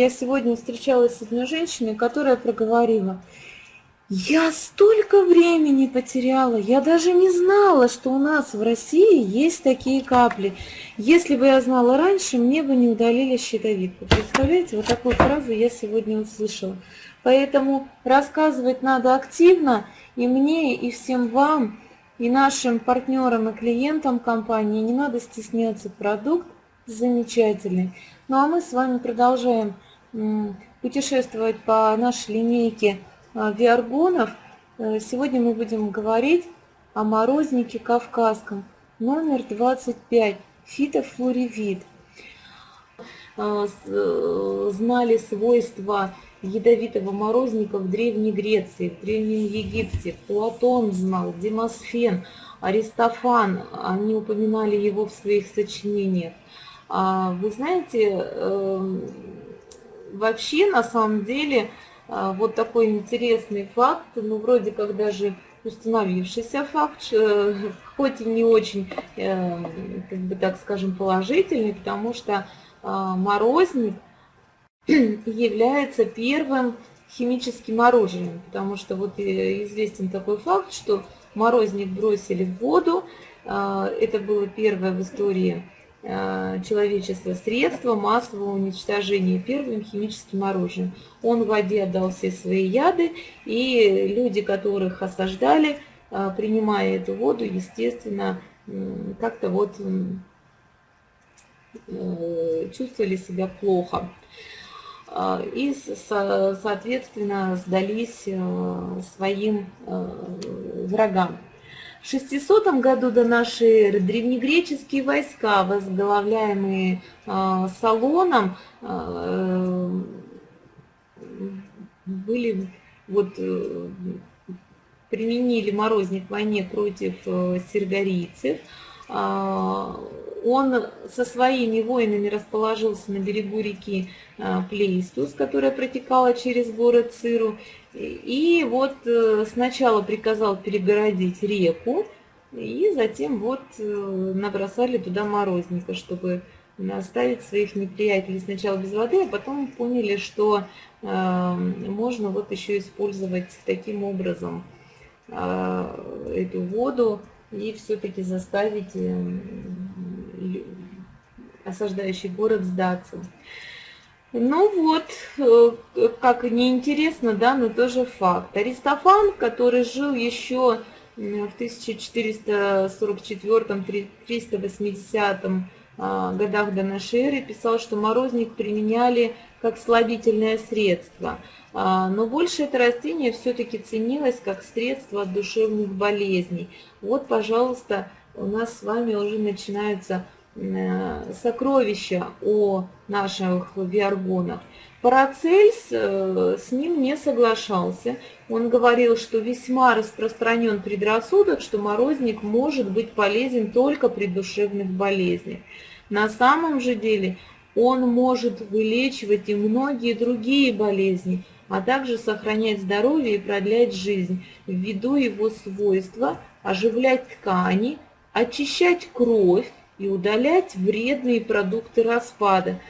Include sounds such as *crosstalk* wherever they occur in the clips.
Я сегодня встречалась с одной женщиной, которая проговорила, я столько времени потеряла, я даже не знала, что у нас в России есть такие капли. Если бы я знала раньше, мне бы не удалили щитовидку. Представляете, вот такую фразу я сегодня услышала. Поэтому рассказывать надо активно, и мне, и всем вам, и нашим партнерам, и клиентам компании не надо стесняться. Продукт замечательный. Ну а мы с вами продолжаем путешествовать по нашей линейке а, виаргонов. Э, сегодня мы будем говорить о морознике кавказском, номер 25, фитофлоревит. А, э, знали свойства ядовитого морозника в Древней Греции, в Древнем Египте. Платон знал, Демосфен, Аристофан, они упоминали его в своих сочинениях. А, вы знаете, эм, вообще, на самом деле, а, вот такой интересный факт, ну, вроде как даже установившийся факт, *laughs* хоть и не очень, э, как бы так скажем, положительный, потому что а, морозник *clears throat* является первым химическим оружием, потому что вот э, известен такой факт, что морозник бросили в воду, это было первое в истории человечества средства массового уничтожения первым химическим оружием. Он в воде отдал все свои яды, и люди, которых осаждали, э, принимая эту воду, естественно, как-то вот э, чувствовали себя плохо. И, соответственно, сдались своим врагам. В 600 году до нашей эры древнегреческие войска, возглавляемые э, Салоном, э, были, вот, э, применили морозник в войне против э. Э, он со своими воинами расположился на берегу реки Плейстус, которая протекала через город Цирру, и вот э, сначала приказал перегородить реку, и затем вот э, набросали туда морозника, чтобы оставить своих неприятелей сначала без воды, а потом поняли, что э, можно вот еще использовать таким образом эту воду и все-таки заставить осаждающий город сдаться. Ну вот, э, как неинтересно, да, но тоже факт. Аристофан, который жил еще в 1444-380 а, годах до нашей эры, писал, что морозник применяли как слабительное средство. А, но больше это растение все-таки ценилось как средство от душевных болезней. Вот, пожалуйста, у нас с вами уже начинаются сокровища о наших виаргонах. Парацельс э, с ним не соглашался. Он говорил, что весьма распространен предрассудок, что морозник может быть полезен только при душевных болезнях. На самом же деле он может вылечивать и многие другие болезни, а также сохранять здоровье и продлять жизнь, ввиду его свойства оживлять ткани, очищать кровь, и удалять вредные продукты распада,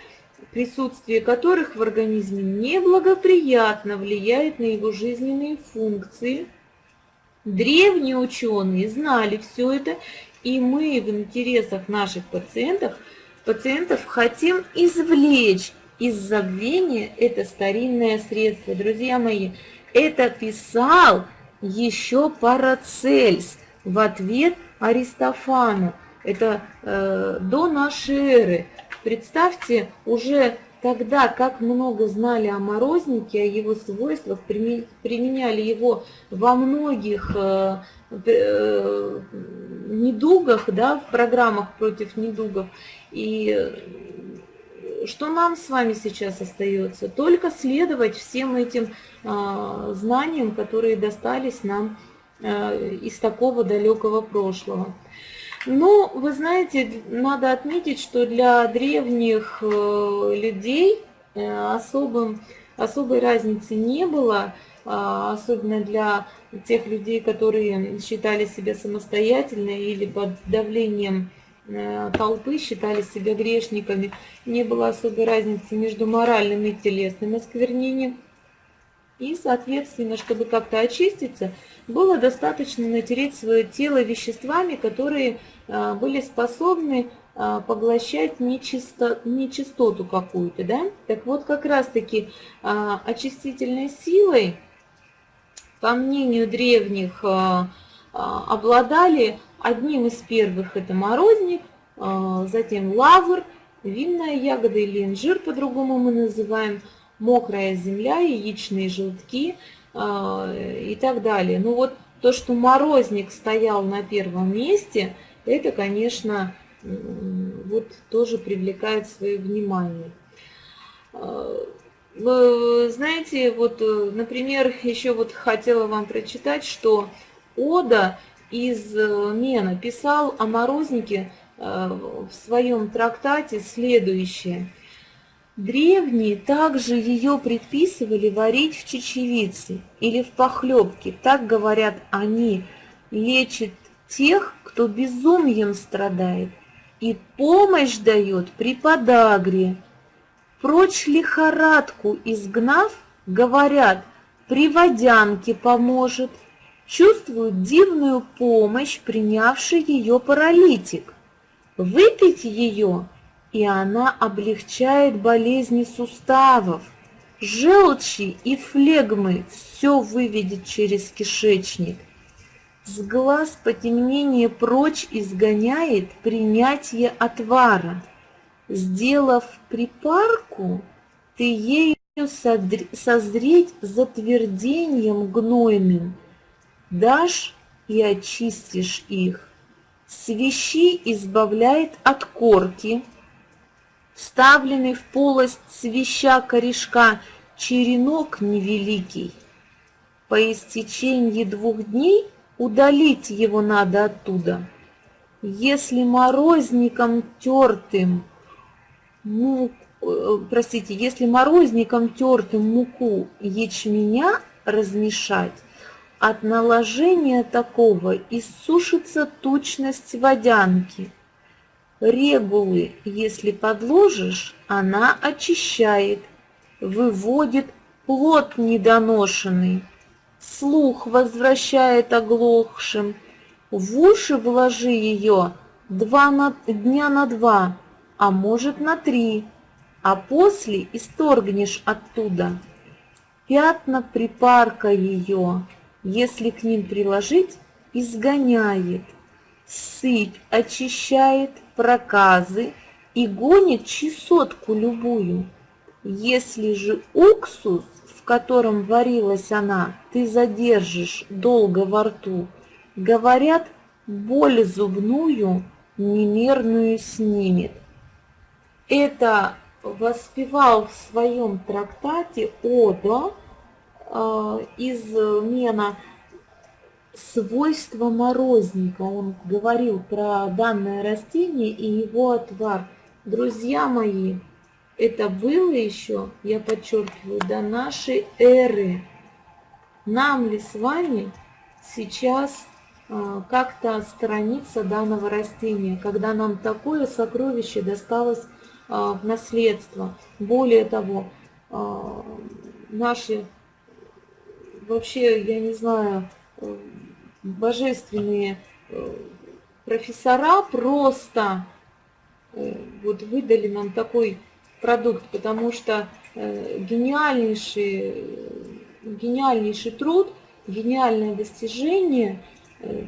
присутствие которых в организме неблагоприятно влияет на его жизненные функции. Древние ученые знали все это, и мы в интересах наших пациентов, пациентов хотим извлечь из забвения это старинное средство. Друзья мои, это писал еще Парацельс в ответ Аристофану. Это э, до нашей эры. Представьте, уже тогда как много знали о морознике, о его свойствах, применяли его во многих э, э, недугах, да, в программах против недугов. И что нам с вами сейчас остается? Только следовать всем этим э, знаниям, которые достались нам э, из такого далекого прошлого. Ну, вы знаете, надо отметить, что для древних э, людей э, особым, особой разницы не было, а, особенно для тех людей, которые считали себя самостоятельно или под давлением э, толпы считали себя грешниками. Не было особой разницы между моральным и телесным осквернением. И, соответственно, чтобы как-то очиститься, было достаточно натереть свое тело веществами, которые были способны э, поглощать нечисто, нечистоту какую-то. Да? Так вот, как раз-таки очистительной силой, по мнению древних а, обладали одним из первых это морозник, а, затем лавр, винная ягода или инжир, по-другому мы называем, мокрая земля, яичные желтки а, и так далее. Ну вот то, что морозник стоял на первом месте, это, конечно, вот тоже привлекает свое внимание. Вы знаете, вот, э, например, еще вот хотела вам прочитать, что Ода из э, Мена писал о морознике э, в своем трактате следующее. Древние также ее предписывали варить в чечевице или в похлебке. Так говорят они, лечит тех, кто безумием страдает, и помощь дает при подагре. Прочь лихорадку изгнав, говорят, при водянке поможет – чувствует дивную помощь, принявший ее паралитик. Выпить ее, и она облегчает болезни суставов, желчи и флегмы все выведет через кишечник. С глаз потемнение прочь изгоняет принятие отвара. Сделав припарку, ты ею созреть затвердением гнойным – дашь и очистишь их. Свищи избавляет от корки, вставленный в полость свища корешка черенок невеликий. По истечении двух дней удалить его надо оттуда. Если морозником тертым, мук, э, простите, если морозником тертым муку ячменя размешать, от наложения такого иссушится тучность водянки. Регулы, если подложишь, она очищает, выводит плод недоношенный, слух возвращает оглохшим, в уши вложи ее два на, дня на два, а может на три, а после исторгнешь оттуда. Пятна припарка ее, если к ним приложить, изгоняет, сыпь очищает, проказы и гонит чесотку любую. Если же уксус, в котором варилась она, ты задержишь долго во рту, говорят, боль зубную немерную снимет. Это воспевал в своем трактате Одо Э, из Мена свойства морозника. Он говорил про данное растение и его отвар. Друзья мои, это было еще, я подчеркиваю, до нашей эры. Нам ли с вами сейчас э, как-то отстраниться данного растения, когда нам такое сокровище досталось э, в наследство. Более того, наши вообще, я не знаю, божественные э, профессора просто э, вот выдали нам такой продукт, потому что гениальнейший, гениальнейший труд, гениальное достижение,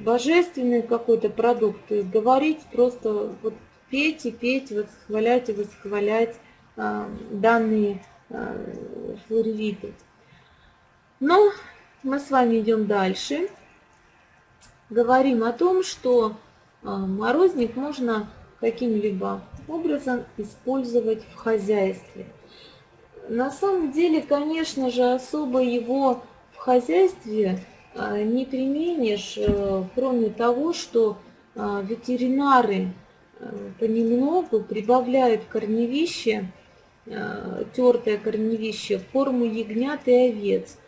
божественный какой-то продукт, говорить просто вот петь и петь, восхвалять и восхвалять данные флоревиты. Но мы с вами идем дальше. Говорим о том, что морозник можно каким-либо образом использовать в хозяйстве. На самом деле, конечно же, особо его в хозяйстве а, не применишь, э, кроме того, что а, ветеринары э, понемногу прибавляют корневище, тертое корневище, форму ягнят и овец –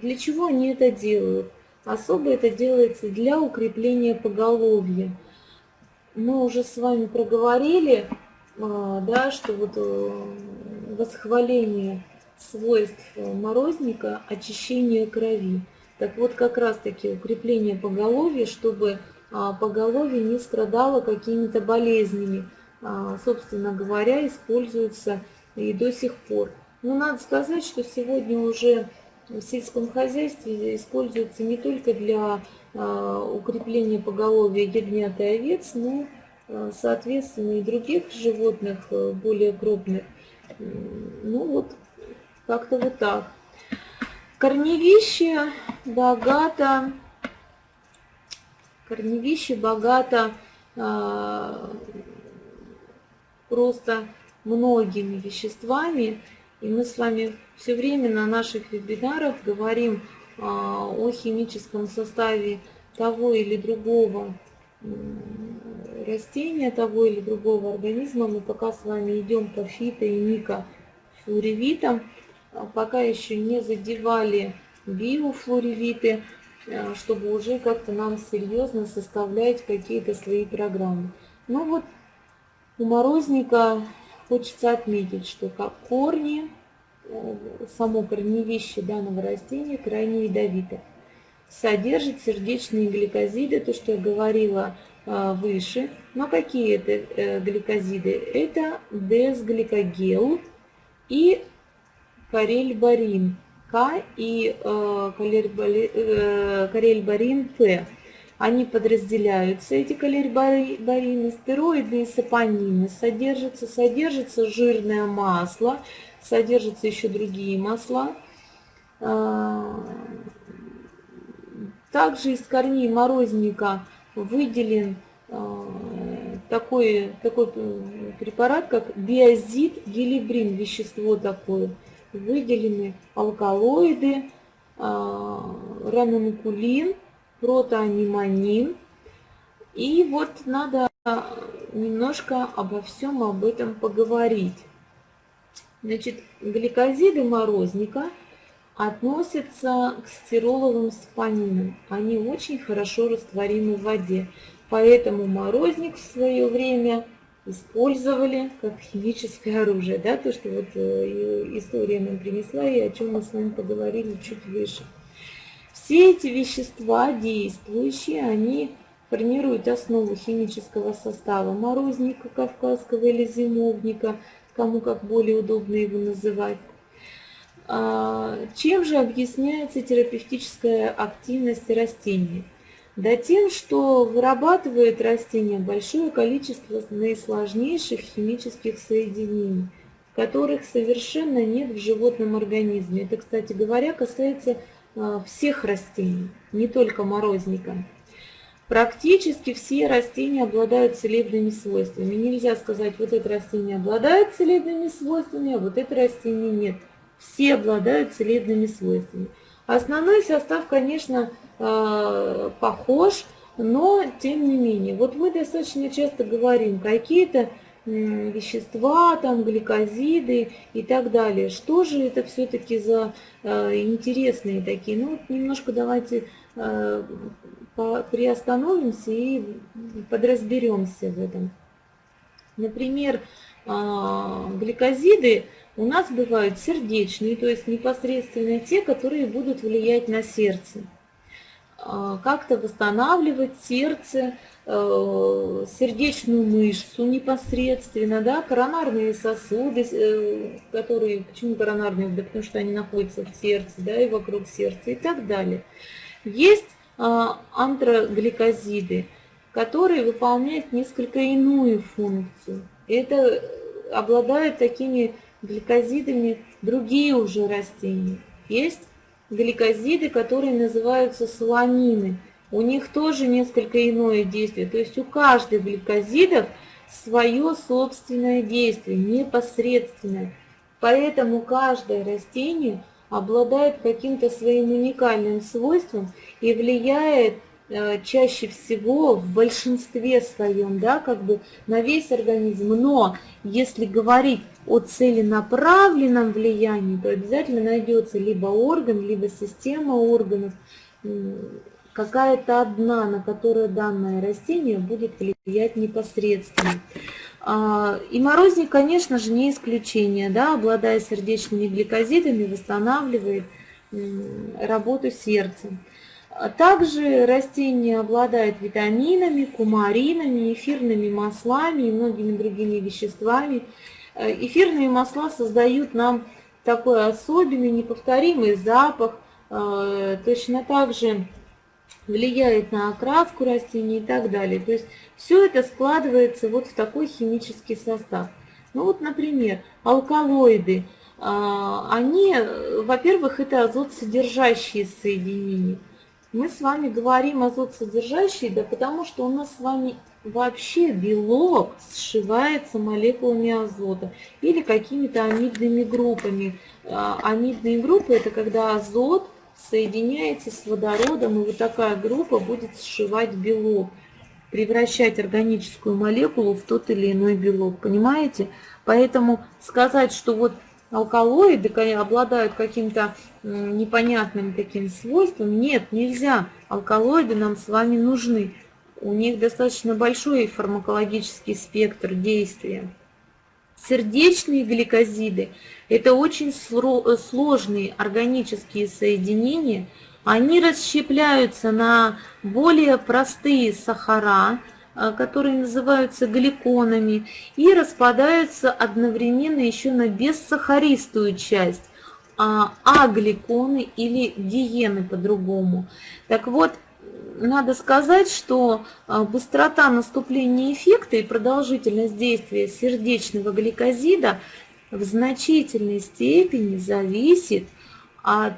для чего они это делают? Особо это делается для укрепления поголовья. Мы уже с вами проговорили, а, да, что вот э, восхваление свойств морозника – очищение крови. Так вот, как раз-таки укрепление поголовья, чтобы а, поголовье не страдало какими-то болезнями, а, собственно говоря, используется и до сих пор. Но надо сказать, что сегодня уже в сельском хозяйстве используется не только для а, укрепления поголовья ягнят и овец, но, соответственно, и других животных более крупных. Ну вот, как-то вот так. Корневище богато, корневище богато а, просто многими веществами. И мы с вами все время на наших вебинарах говорим о химическом составе того или другого растения, того или другого организма. Мы пока с вами идем по фито и микофлоревитам. А пока еще не задевали биофлоревиты, э, чтобы уже как-то нам серьезно составлять какие-то свои программы. Ну вот у морозника хочется отметить, что как корни, само корневище данного растения крайне ядовито. Содержит сердечные гликозиды, то, что я говорила э, выше. Но какие это гликозиды? Это десгликогел и карельбарин К и э, карельбарин П. Они подразделяются, эти калербарины, стероиды и сапонины. Содержится, содержится жирное масло, содержатся еще другие масла. А, также из корней морозника выделен а, такой, такой препарат, как биозид гелибрин, вещество такое выделены алкалоиды, а, ранункулин, протоаниманин. И вот надо немножко обо всем об этом поговорить. Значит, гликозиды морозника относятся к стироловым спанинам. Они очень хорошо растворимы в воде. Поэтому морозник в свое время использовали как химическое оружие, да, то, что вот э, история нам принесла и о чем мы с вами поговорили чуть выше. Все эти вещества действующие, они формируют основу химического состава морозника кавказского или зимовника, кому как более удобно его называть. А, чем же объясняется терапевтическая активность растений? Да тем, что вырабатывает растение большое количество наисложнейших химических соединений, которых совершенно нет в животном организме. Это, кстати говоря, касается а, всех растений, не только морозника. Практически все растения обладают целебными свойствами. Нельзя сказать, вот это растение обладает целебными свойствами, а вот это растение нет. Все обладают целебными свойствами. Основной состав, конечно, Э, похож, но тем не менее. Вот мы достаточно часто говорим какие-то вещества, там гликозиды и так далее. Что же это все-таки за э, интересные такие? Ну, немножко давайте э, приостановимся и подразберемся в этом. Например, гликозиды у нас бывают сердечные, то есть непосредственно те, которые будут влиять на сердце. А, как-то восстанавливать сердце, э, сердечную мышцу непосредственно, да, коронарные сосуды, э, которые, почему коронарные, да потому что они находятся в сердце, да, и вокруг сердца и так далее. Есть а, антрогликозиды, которые выполняют несколько иную функцию. Это обладают такими гликозидами другие уже растения. Есть гликозиды, которые называются солонины. У них тоже несколько иное действие. То есть у каждых гликозидов свое собственное действие, непосредственное. Поэтому каждое растение обладает каким-то своим уникальным свойством и влияет Э, чаще всего в большинстве своем, да, как бы на весь организм. Но если говорить о целенаправленном влиянии, то обязательно найдется либо орган, либо система органов, какая-то одна, на которую данное растение будет влиять непосредственно. А, и морозник, конечно же, не исключение, да, обладая сердечными гликозидами, восстанавливает работу сердца. А также растение обладает витаминами, кумаринами, эфирными маслами и многими другими веществами. Э, эфирные масла создают нам такой особенный, неповторимый запах. Э, точно так же влияет на окраску растений и так далее. То есть все это складывается вот в такой химический состав. Ну вот, например, алкалоиды. А, они, во-первых, это азот-содержащие соединения. Мы с вами говорим азот-содержащие, да потому что у нас с вами вообще белок сшивается молекулами азота или какими-то амидными группами. А, амидные группы – это когда азот соединяете с водородом, и вот такая группа будет сшивать белок, превращать органическую молекулу в тот или иной белок, понимаете? Поэтому сказать, что вот алкалоиды обладают каким-то непонятным таким свойством, нет, нельзя. Алкалоиды нам с вами нужны. У них достаточно большой фармакологический спектр действия. Сердечные гликозиды – это очень сложные органические соединения. Они расщепляются на более простые сахара, которые называются гликонами, и распадаются одновременно еще на бессахаристую часть, а агликоны или диены по-другому. Так вот, надо сказать, что а, быстрота наступления эффекта и продолжительность действия сердечного гликозида в значительной степени зависит от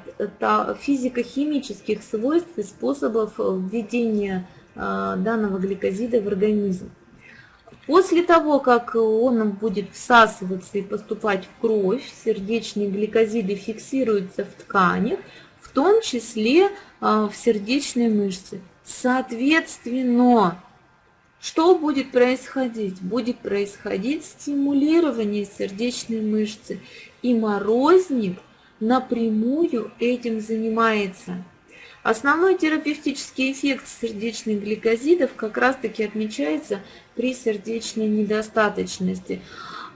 физико-химических свойств и способов введения а, данного гликозида в организм. После того, как он будет всасываться и поступать в кровь, сердечные гликозиды фиксируются в тканях, в том числе а, в сердечной мышце. Соответственно, что будет происходить? Будет происходить стимулирование сердечной мышцы, и морозник напрямую этим занимается. Основной терапевтический эффект сердечных гликозидов как раз-таки отмечается при сердечной недостаточности.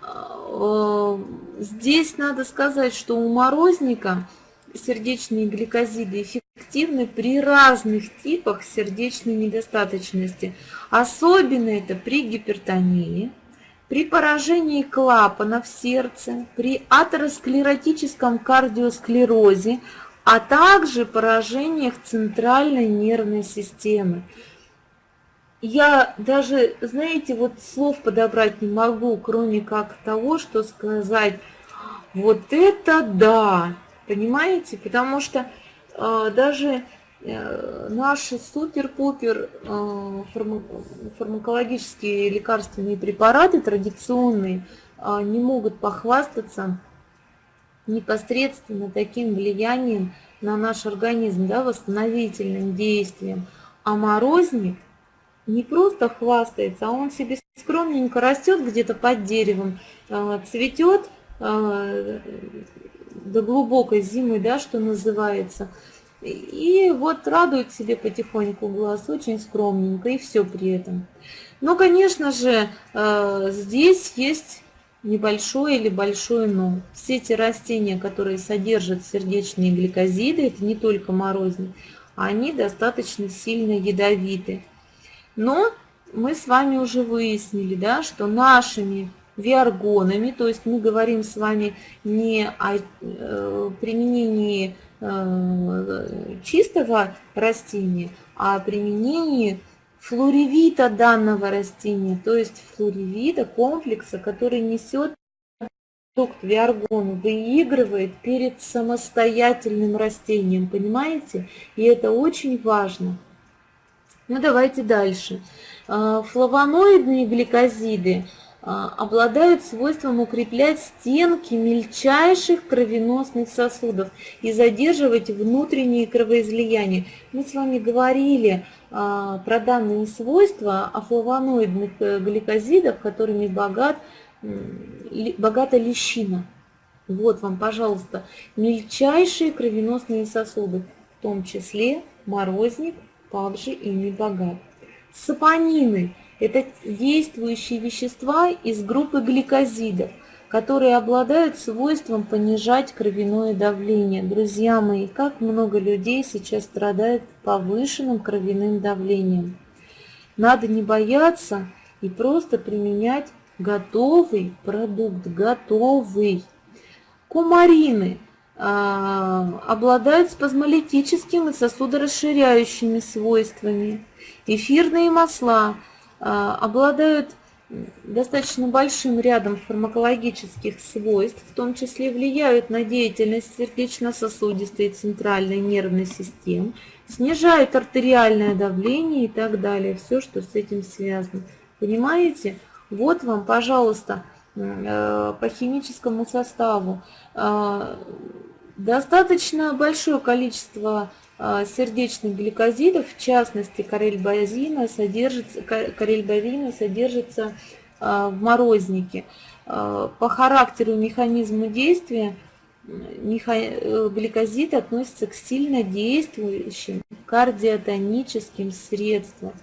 А, здесь надо сказать, что у морозника сердечные гликозиды эффективны при разных типах сердечной недостаточности. Особенно это при гипертонии, при поражении клапанов сердца, при атеросклеротическом кардиосклерозе, а также поражениях центральной нервной системы. Я даже, знаете, вот слов подобрать не могу, кроме как того, что сказать, вот это да, Понимаете? Потому что э, даже э, наши супер-пупер э, фарма, фармакологические лекарственные препараты традиционные э, не могут похвастаться непосредственно таким влиянием на наш организм, да, восстановительным действием. А морозник не просто хвастается, а он себе скромненько растет где-то под деревом, э, цветет, э, до глубокой зимы, да, что называется. И вот радует себе потихоньку глаз, очень скромненько, и все при этом. Но, конечно же, э, здесь есть небольшое или большое но. Все эти растения, которые содержат сердечные гликозиды, это не только морозник, они достаточно сильно ядовиты. Но мы с вами уже выяснили, да, что нашими виаргонами, то есть мы говорим с вами не о э, применении э, чистого растения, а о применении флоревита данного растения, то есть флоревита комплекса, который несет продукт виаргон, выигрывает перед самостоятельным растением, понимаете? И это очень важно. Ну давайте дальше. Э, флавоноидные гликозиды – а, обладают свойством укреплять стенки мельчайших кровеносных сосудов и задерживать внутренние кровоизлияния. Мы с вами говорили а, про данные свойства о флавоноидных э, гликозидах, которыми богат, богата лещина. Вот вам, пожалуйста, мельчайшие кровеносные сосуды, в том числе морозник также ими богат. Сапонины – это действующие вещества из группы гликозидов, которые обладают свойством понижать кровяное давление. Друзья мои, как много людей сейчас страдает повышенным кровяным давлением. Надо не бояться и просто применять готовый продукт, готовый. Кумарины а, обладают спазмолитическими и сосудорасширяющими свойствами. Эфирные масла обладают достаточно большим рядом фармакологических свойств, в том числе влияют на деятельность сердечно-сосудистой и центральной нервной системы, снижают артериальное давление и так далее, все, что с этим связано. Понимаете? Вот вам, пожалуйста, э, по химическому составу э, достаточно большое количество сердечных гликозидов, в частности карельбазина, содержится, карельбазина содержится в морознике. По характеру механизму действия гликозид относится к сильно действующим кардиотоническим средствам.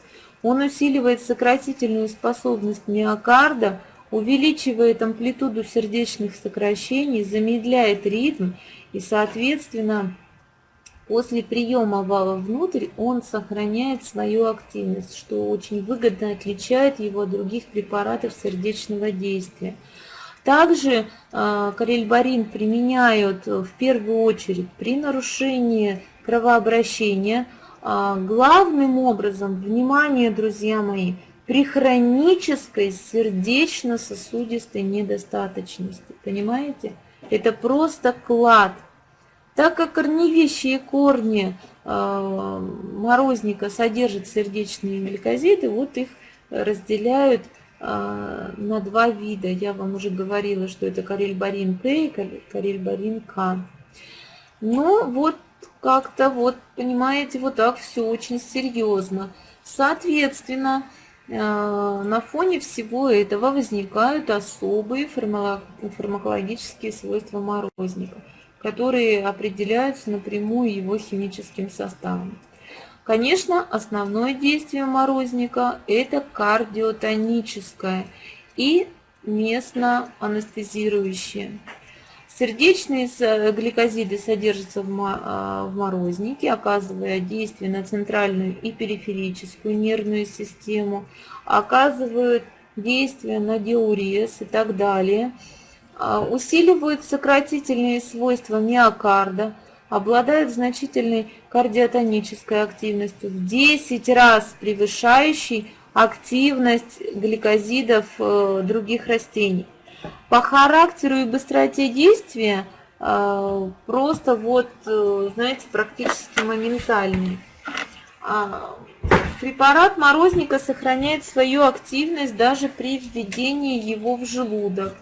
Он усиливает сократительную способность миокарда, увеличивает амплитуду сердечных сокращений, замедляет ритм и, соответственно, после приема вала внутрь он сохраняет свою активность, что очень выгодно отличает его от других препаратов сердечного действия. Также э, карельбарин применяют в первую очередь при нарушении кровообращения, а, главным образом, внимание, друзья мои, при хронической сердечно-сосудистой недостаточности. Понимаете? Это просто клад. Так как корневищие корни э, морозника содержат сердечные гликозиды, вот их разделяют э, на два вида. Я вам уже говорила, что это карельбарин К и карельбарин К. Ну вот как-то вот, понимаете, вот так все очень серьезно. Соответственно, э, на фоне всего этого возникают особые фармакологические свойства морозника, которые определяются напрямую его химическим составом. Конечно, основное действие морозника – это кардиотоническое и местно анестезирующее. Сердечные гликозиды содержатся а, в морознике, оказывая действие на центральную и периферическую нервную систему, оказывают действие на диурез и так далее, усиливают сократительные свойства миокарда, обладают значительной кардиотонической активностью, в 10 раз превышающей активность гликозидов э, других растений. По характеру и быстроте действия э, просто вот, э, знаете, практически моментальный. А, препарат морозника сохраняет свою активность даже при введении его в желудок.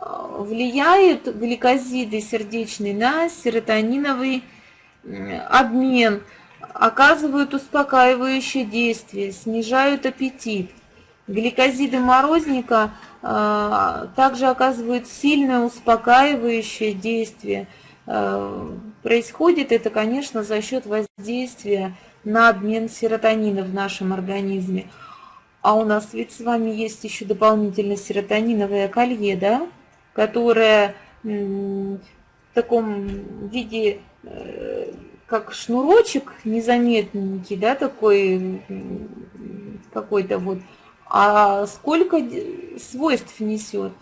Влияют гликозиды сердечные на серотониновый обмен, оказывают успокаивающее действие, снижают аппетит. Гликозиды морозника а, также оказывают сильное успокаивающее действие. А, происходит это, конечно, за счет воздействия на обмен серотонина в нашем организме. А у нас ведь с вами есть еще дополнительно серотониновое колье, да, которое в таком виде, э, как шнурочек незаметненький, да, такой какой-то вот, а сколько свойств несет.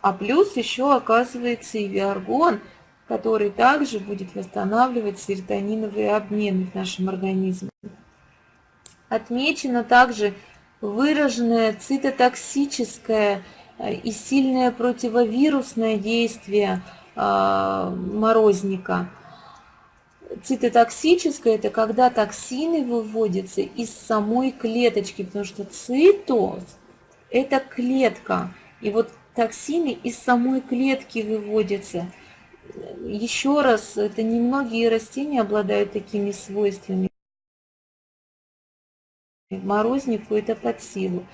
А плюс еще оказывается и виаргон, который также будет восстанавливать серотониновые обмены в нашем организме. Отмечено также выраженное цитотоксическое и сильное противовирусное действие э, морозника – Цитотоксическое – это когда токсины выводятся из самой клеточки, потому что цитоз – это клетка. И вот токсины из самой клетки выводятся. Еще раз, это немногие растения обладают такими свойствами. Морознику это под силу.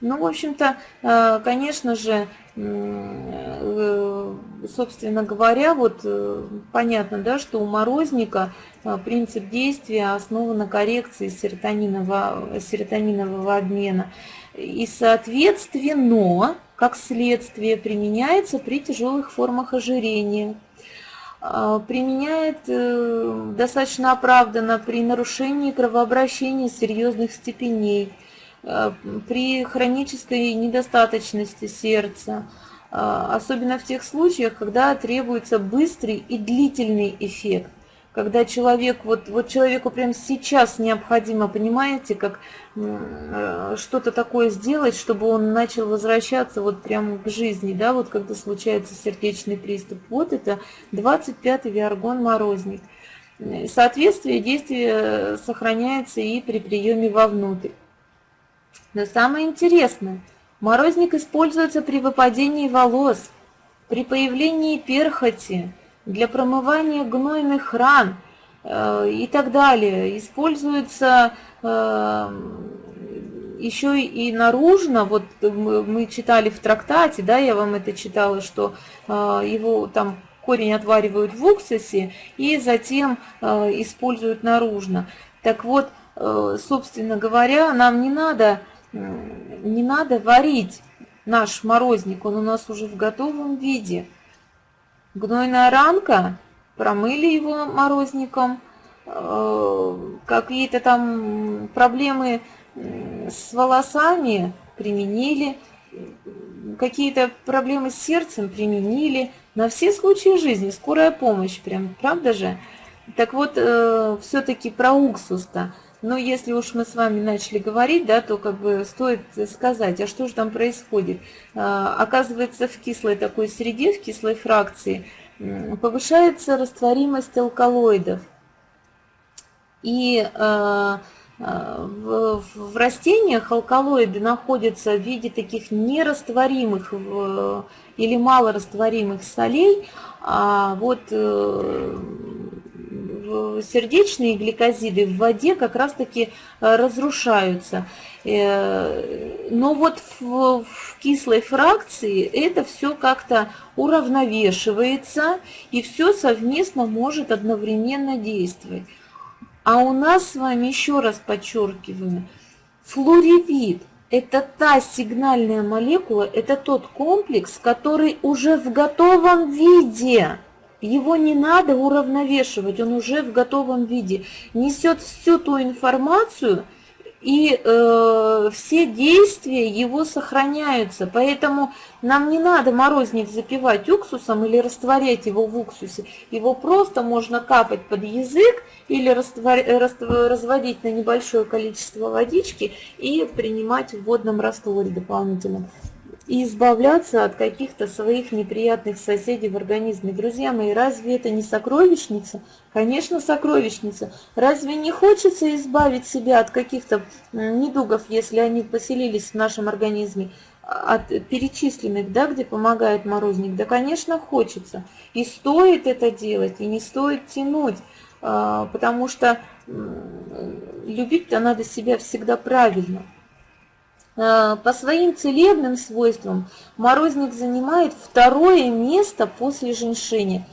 Ну, в общем-то, э, конечно же, э, собственно говоря, вот э, понятно, да, что у морозника принцип действия основан на коррекции серотонинового, серотонинового обмена. И, соответственно, как следствие, применяется при тяжелых формах ожирения. Применяет достаточно оправданно при нарушении кровообращения серьезных степеней, при хронической недостаточности сердца, а, особенно в тех случаях, когда требуется быстрый и длительный эффект. Когда человек, вот, вот человеку прямо сейчас необходимо, понимаете, как э, что-то такое сделать, чтобы он начал возвращаться вот прямо к жизни, да, вот когда случается сердечный приступ. Вот это 25-й виаргон морозник. Соответствие действия сохраняется и при приеме вовнутрь. Но самое интересное – Морозник используется при выпадении волос, при появлении перхоти, для промывания гнойных ран э, и так далее. Используется э, еще и наружно, вот мы читали в трактате, да, я вам это читала, что э, его там корень отваривают в уксусе и затем э, используют наружно. Так вот, э, собственно говоря, нам не надо не надо варить наш морозник, он у нас уже в готовом виде. Гнойная ранка, промыли его морозником, э, какие-то там проблемы с волосами применили, какие-то проблемы с сердцем применили, на все случаи жизни, скорая помощь, прям, правда же? Так вот, э, все-таки про уксус-то. Но если уж мы с вами начали говорить, да, то как бы стоит сказать, а что же там происходит. А, оказывается, в кислой такой среде, в кислой фракции, повышается растворимость алкалоидов. И а, а, в, растениях алкалоиды находятся в виде таких нерастворимых или малорастворимых солей, а вот э, сердечные гликозиды в воде как раз-таки э, разрушаются. Э, но вот в, в кислой фракции это все как-то уравновешивается, и все совместно может одновременно действовать. А у нас с вами, еще раз подчеркиваю, флоревит – это та сигнальная молекула, это тот комплекс, который уже в готовом виде – его не надо уравновешивать, он уже в готовом виде. Несет всю ту информацию, и э, все действия его сохраняются. Поэтому нам не надо морозник запивать уксусом или растворять его в уксусе. Его просто можно капать под язык или раствор, разводить на небольшое количество водички и принимать в водном растворе дополнительном и избавляться от каких-то своих неприятных соседей в организме. Друзья мои, разве это не сокровищница? Конечно, сокровищница. Разве не хочется избавить себя от каких-то недугов, если они поселились в нашем организме? от перечисленных, да, где помогает морозник, да, конечно, хочется. И стоит это делать, и не стоит тянуть, а, потому что любить-то надо себя всегда правильно. Э, по своим целебным свойствам морозник занимает второе место после женьшеня.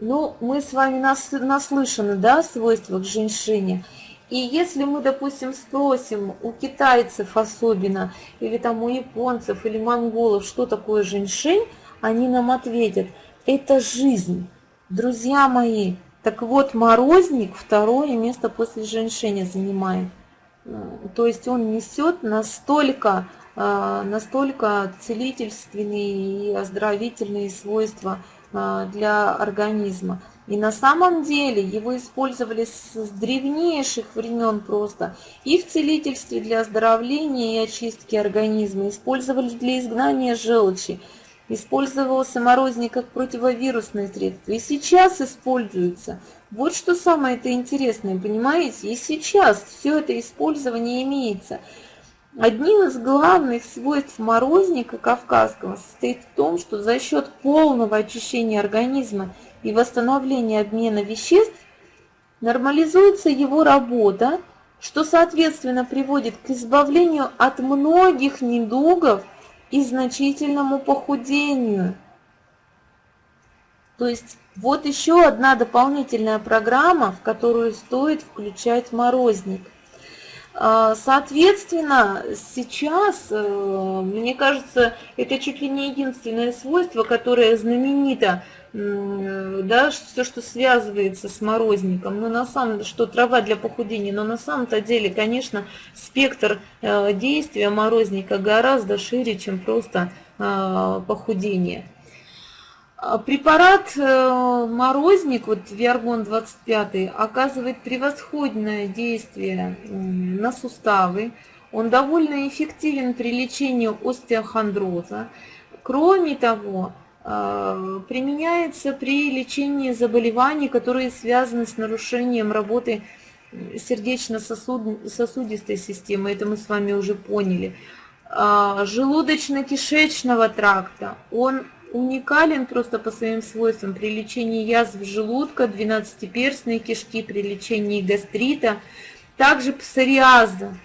Ну, мы с вами нас, наслышаны, да, о свойствах женьшеня. И если мы, допустим, спросим у китайцев особенно, или там у японцев, или монголов, что такое женьшень, они нам ответят, это жизнь. Друзья мои, так вот, морозник второе место после женьшеня занимает. То есть он несет настолько, а, настолько целительственные и оздоровительные свойства а, для организма. И на самом деле его использовали с древнейших времен просто и в целительстве для оздоровления и очистки организма, использовали для изгнания желчи, использовался морозник как противовирусное средство и сейчас используется – вот что самое это интересное, понимаете? И сейчас все это использование имеется. Одним из главных свойств морозника кавказского состоит в том, что за счет полного очищения организма и восстановления обмена веществ нормализуется его работа, что соответственно приводит к избавлению от многих недугов и значительному похудению. То есть вот еще одна дополнительная программа, в которую стоит включать морозник. А, соответственно, сейчас, э, мне кажется, это чуть ли не единственное свойство, которое знаменито, да, все, что связывается с морозником, но на самом что трава для похудения, но на самом-то деле, конечно, спектр э, действия морозника гораздо шире, чем просто э, похудение. А препарат э, морозник, вот Виаргон 25, оказывает превосходное действие на суставы. Он довольно эффективен при лечении остеохондроза. Кроме того, э, применяется при лечении заболеваний, которые связаны с нарушением работы сердечно-сосудистой системы. Это мы с вами уже поняли. А, желудочно-кишечного тракта. Он уникален просто по своим свойствам при лечении язв желудка, двенадцатиперстной кишки, при лечении гастрита, также псориаза.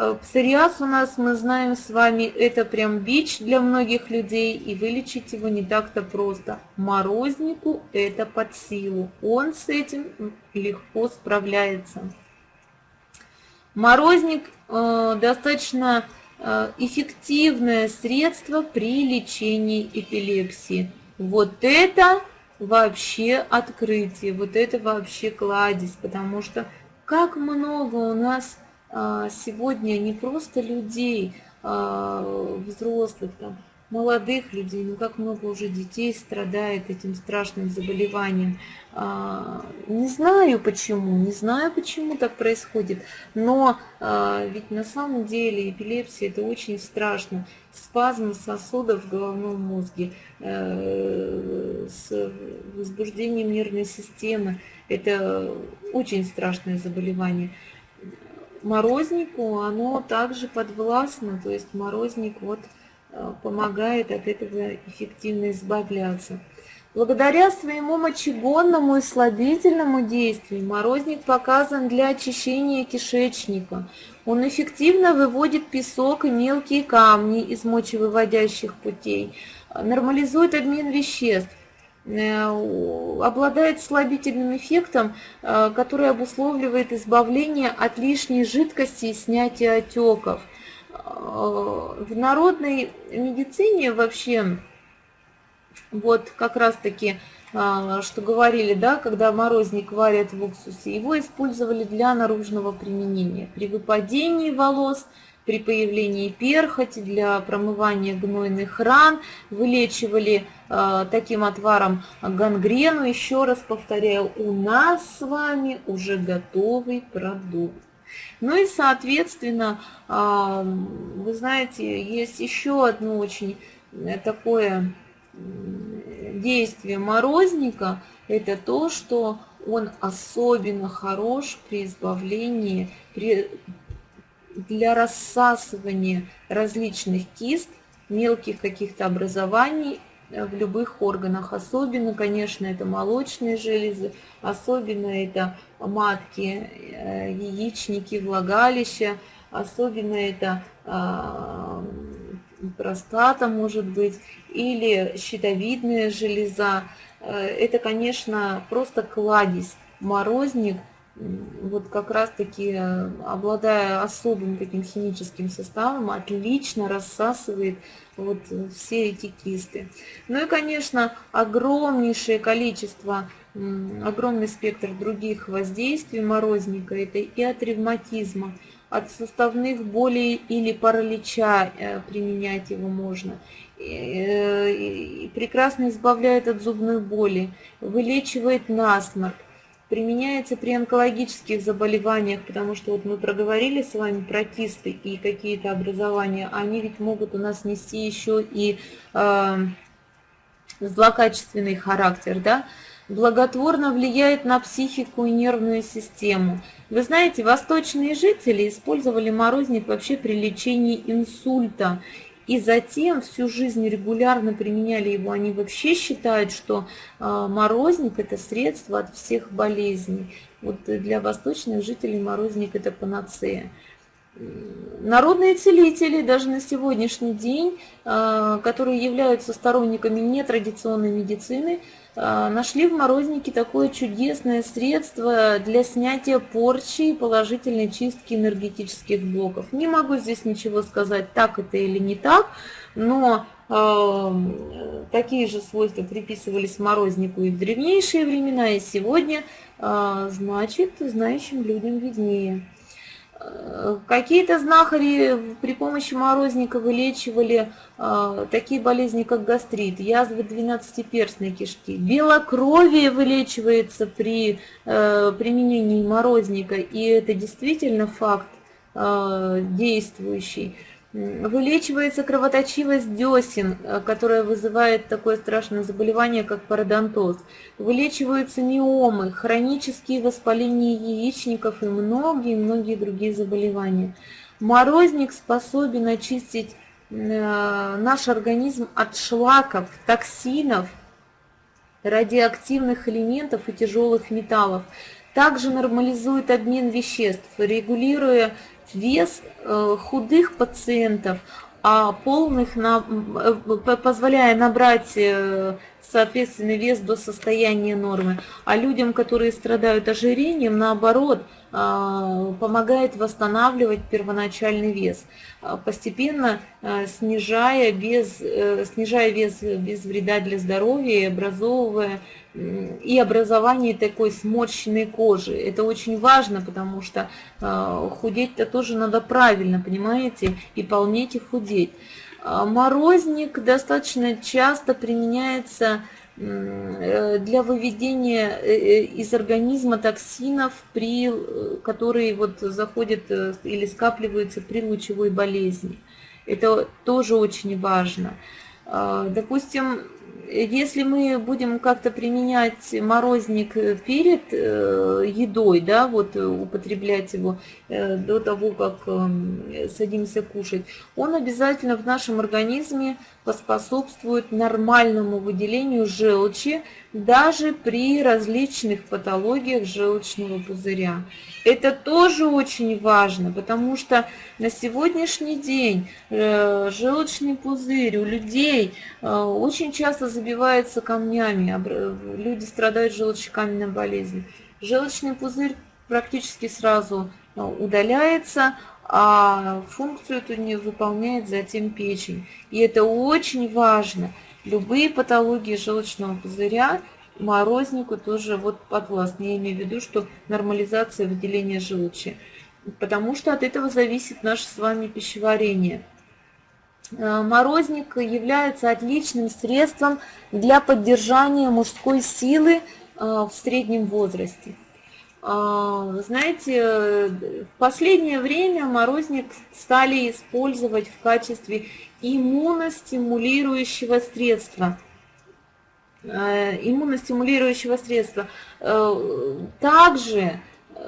Э, псориаз у нас, мы знаем с вами, это прям бич для многих людей, и вылечить его не так-то просто. Морознику это под силу, он с этим легко справляется. Морозник э, достаточно Э, эффективное средство при лечении эпилепсии. Вот это вообще открытие, вот это вообще кладезь, потому что как много у нас сегодня не просто людей, а, взрослых, там, молодых людей, ну как много уже детей страдает этим страшным заболеванием. А, не знаю почему, не знаю почему так происходит, но а, ведь на самом деле эпилепсия это очень страшно. Спазм сосудов в головном мозге э, с возбуждением нервной системы, это очень страшное заболевание. Морознику оно также подвластно, то есть морозник вот Э, помогает от этого эффективно избавляться. Благодаря своему мочегонному и слабительному действию морозник показан для очищения кишечника. Он эффективно выводит песок и мелкие камни из мочевыводящих путей, нормализует обмен веществ, обладает слабительным эффектом, э, который обусловливает избавление от лишней жидкости и снятие отеков – в народной медицине вообще, вот как раз-таки, что говорили, да, когда морозник варят в уксусе, его использовали для наружного применения. При выпадении волос, при появлении перхоти, для промывания гнойных ран, вылечивали э, таким отваром гангрену. Еще раз повторяю, у нас с вами уже готовый продукт. Ну и, соответственно, вы знаете, есть еще одно очень э, такое действие морозника, это то, что он особенно хорош при избавлении, при, для рассасывания различных кист, мелких каких-то образований Э, в любых органах. Особенно, конечно, это молочные железы, особенно это матки, э, яичники, влагалища, особенно это а, простата может быть, или щитовидная железа. Э, это, конечно, просто кладезь, морозник, вот как раз-таки, обладая особым таким химическим составом, отлично рассасывает вот все эти кисты. Ну и, конечно, огромнейшее количество, огромный спектр других воздействий морозника, это и от ревматизма, от суставных болей или паралича э, применять его можно. Э, и прекрасно избавляет от зубной боли, вылечивает насморк, применяется при онкологических заболеваниях, потому что вот мы проговорили с вами про кисты и какие-то образования, они ведь могут у нас нести еще и э, злокачественный характер, да, благотворно влияет на психику и нервную систему. Вы знаете, восточные жители использовали морозник вообще при лечении инсульта и затем всю жизнь регулярно применяли его, они вообще считают, что а, морозник – это средство от всех болезней. Вот для восточных жителей морозник – это панацея. Народные целители даже на сегодняшний день, а, которые являются сторонниками нетрадиционной медицины, нашли в морознике такое чудесное средство для снятия порчи и положительной чистки энергетических блоков. Не могу здесь ничего сказать, так это или не так, но э, такие же свойства приписывались морознику и в древнейшие времена, и сегодня, э, значит, знающим людям виднее. Какие-то знахари при помощи морозника вылечивали э, такие болезни, как гастрит, язвы двенадцатиперстной кишки. Белокровие вылечивается при э, применении морозника, и это действительно факт э, действующий. Вылечивается кровоточивость десен, э, которая вызывает такое страшное заболевание, как пародонтоз. Вылечиваются миомы, хронические воспаления яичников и многие-многие другие заболевания. Морозник способен очистить э, наш организм от шлаков, токсинов, радиоактивных элементов и тяжелых металлов. Также нормализует обмен веществ, регулируя вес э, худых пациентов, а полных, на, э, позволяя набрать э, соответственный вес до состояния нормы. А людям, которые страдают ожирением, наоборот, помогает восстанавливать первоначальный вес, постепенно снижая, без, снижая вес без вреда для здоровья и образовывая и образование такой сморщенной кожи. Это очень важно, потому что э, худеть-то тоже надо правильно, понимаете, и полнеть, и худеть. А морозник достаточно часто применяется э, для выведения э, из организма токсинов, при, которые вот заходят или скапливаются при лучевой болезни. Это тоже очень важно. А, допустим, если мы будем как-то применять морозник перед э, едой, да, вот э, употреблять его э, до того, как эм, садимся кушать, он обязательно в нашем организме поспособствует нормальному выделению желчи даже при различных патологиях желчного пузыря. Это тоже очень важно, потому что на сегодняшний день э, желчный пузырь у людей э, очень часто забивается камнями, люди страдают желчекаменной болезнью. Желчный пузырь практически сразу э, удаляется, а функцию эту не выполняет затем печень. И это очень важно. Любые патологии желчного пузыря морознику тоже вот подвластны. Я имею в виду, что нормализация выделения желчи. Потому что от этого зависит наше с вами пищеварение. Э, морозник является отличным средством для поддержания мужской силы э, в среднем возрасте. А, знаете, в последнее время морозник стали использовать в качестве иммуностимулирующего средства. Э, иммуностимулирующего средства. Э, также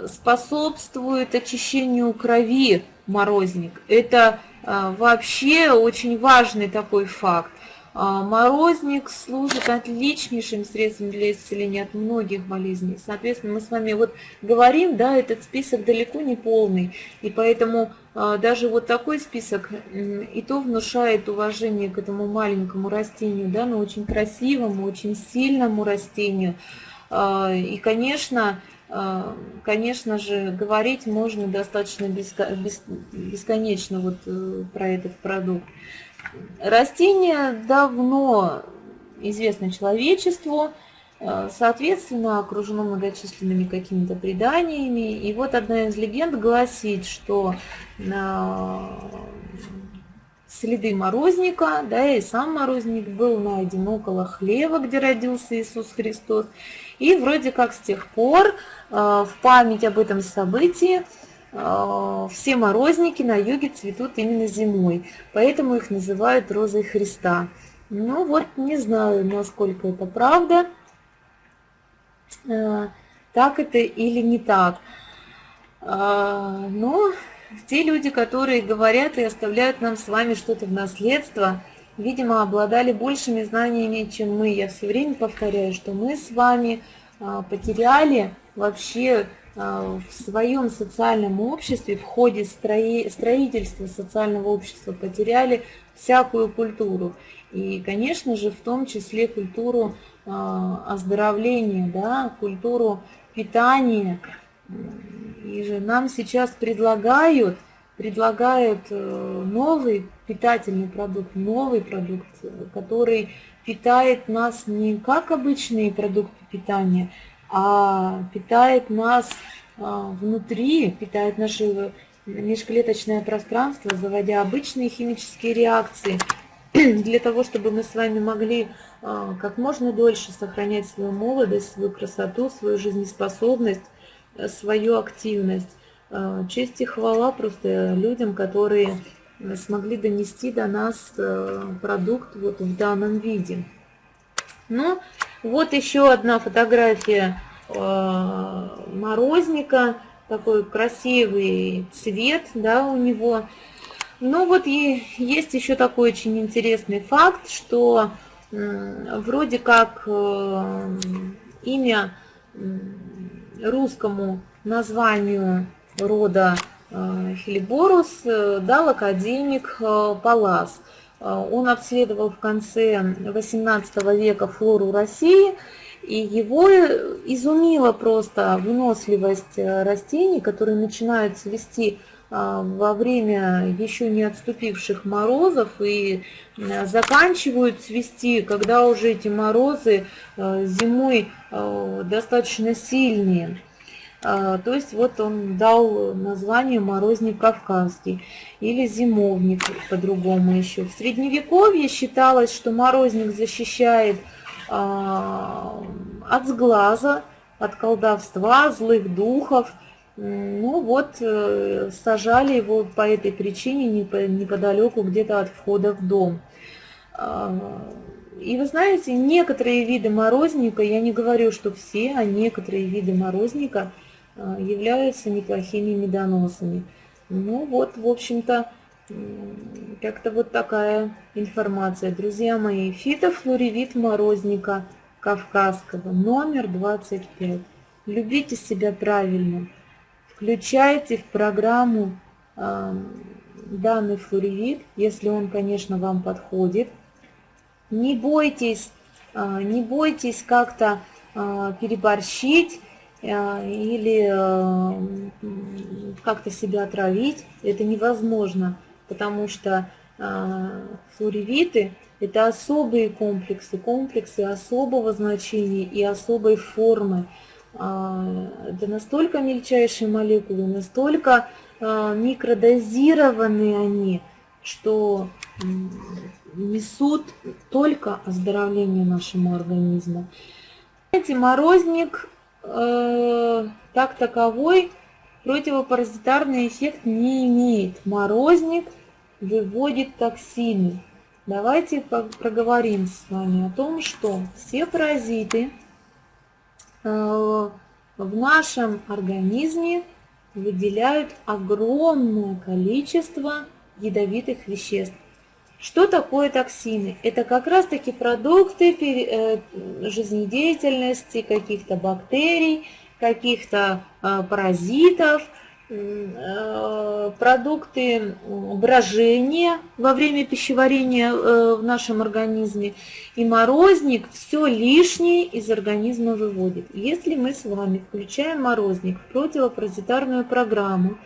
способствует очищению крови морозник. Это э, вообще очень важный такой факт. А, морозник служит отличнейшим средством для исцеления от многих болезней. Соответственно, мы с вами вот говорим, да, этот список далеко не полный. И поэтому а, даже вот такой список и то внушает уважение к этому маленькому растению, да, но очень красивому, очень сильному растению. А, и, конечно, конечно же, говорить можно достаточно бесконечно вот э, про этот продукт. Растение давно известно человечеству, э, соответственно, окружено многочисленными какими-то преданиями. И вот одна из легенд гласит, что следы морозника, да, и сам морозник был найден около хлева, где родился Иисус Христос. И вроде как с тех пор э, в память об этом событии все морозники на юге цветут именно зимой, поэтому их называют розой Христа. Ну вот, не знаю, насколько это правда, а, так это или не так. А, но те люди, которые говорят и оставляют нам с вами что-то в наследство, видимо, обладали большими знаниями, чем мы. Я все время повторяю, что мы с вами потеряли вообще а, в своем социальном обществе, в ходе строительства социального общества потеряли всякую культуру. И, конечно же, в том числе культуру оздоровления, да, культуру питания. И же нам сейчас предлагают, предлагают э, новый питательный продукт, новый продукт, который питает нас не как обычные продукты питания, а питает нас а, внутри, питает наше межклеточное пространство, заводя обычные химические реакции, *clears throat* для того, чтобы мы с вами могли а, как можно дольше сохранять свою молодость, свою красоту, свою жизнеспособность, э, свою активность. А, честь и хвала просто людям, которые смогли донести до нас э, продукт вот в данном виде. Ну, вот еще одна фотография э, морозника, такой красивый цвет, да, у него. Ну вот и есть еще такой очень интересный факт, что вроде как э, имя русскому названию рода Хелиборус дал академик Палас. Э, он обследовал в конце XVIII века флору России, и его изумила просто выносливость э, растений, которые начинают цвести э, во время еще не отступивших морозов и заканчивают цвести, когда уже эти морозы зимой достаточно сильные. А, то есть вот он дал название морозник кавказский или зимовник по-другому еще. В средневековье считалось, что морозник защищает а, от сглаза, от колдовства, злых духов. Ну вот, э, сажали его по этой причине неподалеку где-то от входа в дом. А, и вы знаете, некоторые виды морозника, я не говорю, что все, а некоторые виды морозника – являются неплохими медоносами. Ну вот, в общем-то, как-то вот такая информация. Друзья мои, фитофлоревит морозника кавказского, номер 25. Любите себя правильно. Включайте в программу э, данный флоревит, если он, конечно, вам подходит. Не бойтесь, э, не бойтесь как-то э, переборщить или э, как-то себя отравить, это невозможно, потому что э, флоревиты – это особые комплексы, комплексы особого значения и особой формы. Это настолько мельчайшие молекулы, настолько микродозированные они, что несут только оздоровление нашему организму. Знаете, морозник э, так таковой противопаразитарный эффект не имеет. Морозник выводит токсины. Давайте проговорим с вами о том, что все паразиты э, в нашем организме выделяют огромное количество ядовитых веществ. Что такое токсины? Это как раз-таки продукты э, жизнедеятельности каких-то бактерий, каких-то э, паразитов, э, продукты брожения во время пищеварения в нашем организме. И морозник все лишнее из организма выводит. Если мы с вами включаем морозник в противопаразитарную программу,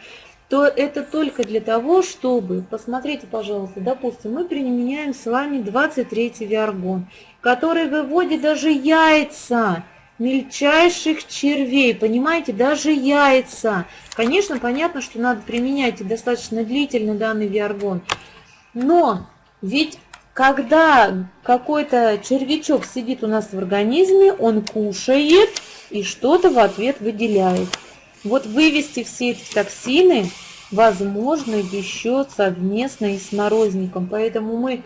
то это только для того, чтобы, посмотрите, пожалуйста, допустим, мы применяем с вами 23 виаргон, который выводит даже яйца мельчайших червей, понимаете, даже яйца. Конечно, понятно, что надо применять достаточно длительно данный виаргон, но ведь когда какой-то червячок сидит у нас в организме, он кушает и что-то в ответ выделяет. Вот вывести все эти токсины возможно еще совместно и с морозником. Поэтому мы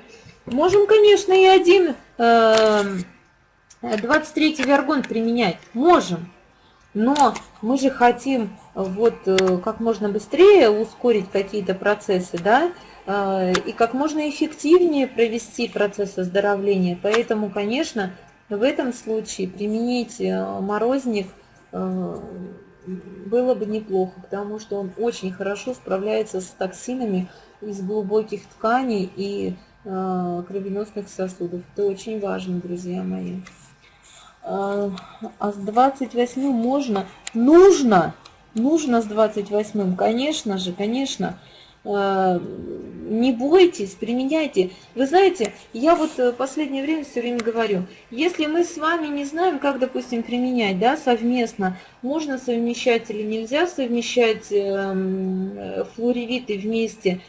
можем, конечно, и один э, 23 вергон применять. Можем. Но мы же хотим вот э, как можно быстрее ускорить какие-то процессы, да, э, и как можно эффективнее провести процесс оздоровления. Поэтому, конечно, в этом случае применить э, морозник было бы неплохо, потому что он очень хорошо справляется с токсинами из глубоких тканей и э, кровеносных сосудов. Это очень важно, друзья мои. А, а с 28 можно? Нужно! Нужно с 28, конечно же, конечно. Э, не бойтесь, применяйте. Вы знаете, я вот в последнее время все время говорю, если мы с вами не знаем, как, допустим, применять да, совместно, можно совмещать или нельзя совмещать эм, флоревиты вместе,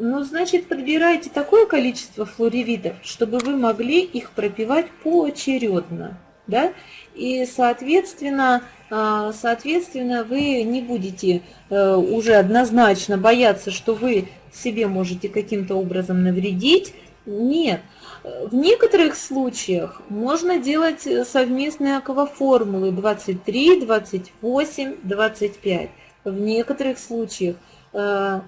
ну, значит, подбирайте такое количество флоревитов, чтобы вы могли их пропивать поочередно. Да? И, соответственно, а, соответственно, вы не будете э, уже однозначно бояться, что вы себе можете каким-то образом навредить. Нет. В некоторых случаях можно делать совместные акваформулы 23, 28, 25. В некоторых случаях, э,